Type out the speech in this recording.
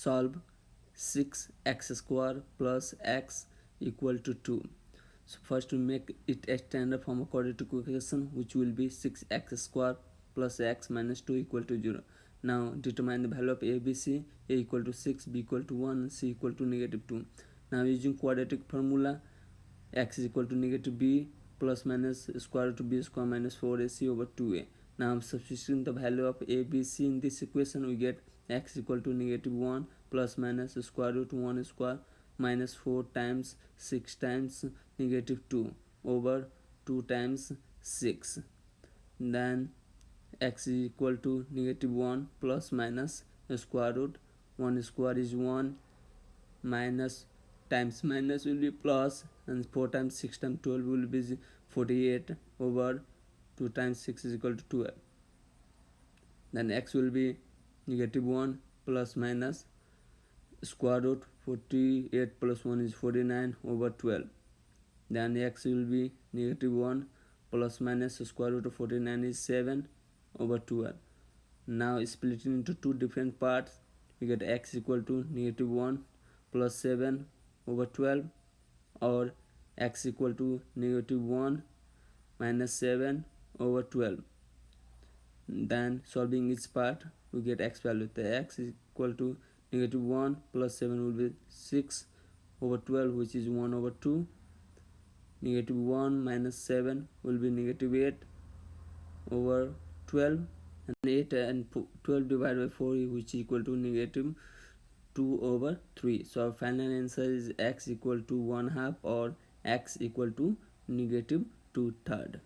solve 6x square plus x equal to 2 so first we make it a standard form quadratic equation which will be 6x square plus x minus 2 equal to 0 now determine the value of a b c. A equal to 6 b equal to 1 c equal to negative 2 now using quadratic formula x is equal to negative b plus minus square root of b square minus 4ac over 2a now substituting the value of a b c in this equation we get x equal to negative 1 plus minus square root 1 square minus 4 times 6 times negative 2 over 2 times 6 then x is equal to negative 1 plus minus square root 1 square is 1 minus times minus will be plus and 4 times 6 times 12 will be 48 over 2 times 6 is equal to 12 then x will be negative 1 plus minus square root 48 plus 1 is 49 over 12 then x will be negative 1 plus minus square root of 49 is 7 over 12 now splitting into two different parts we get x equal to negative 1 plus 7 over 12 or x equal to negative 1 minus 7 over 12 then solving each part we get x value the x is equal to negative 1 plus 7 will be 6 over 12 which is 1 over 2 negative 1 minus 7 will be negative 8 over 12 and 8 and 12 divided by 4 which is equal to negative 2 over 3 so our final answer is x equal to 1 half or x equal to negative 2 third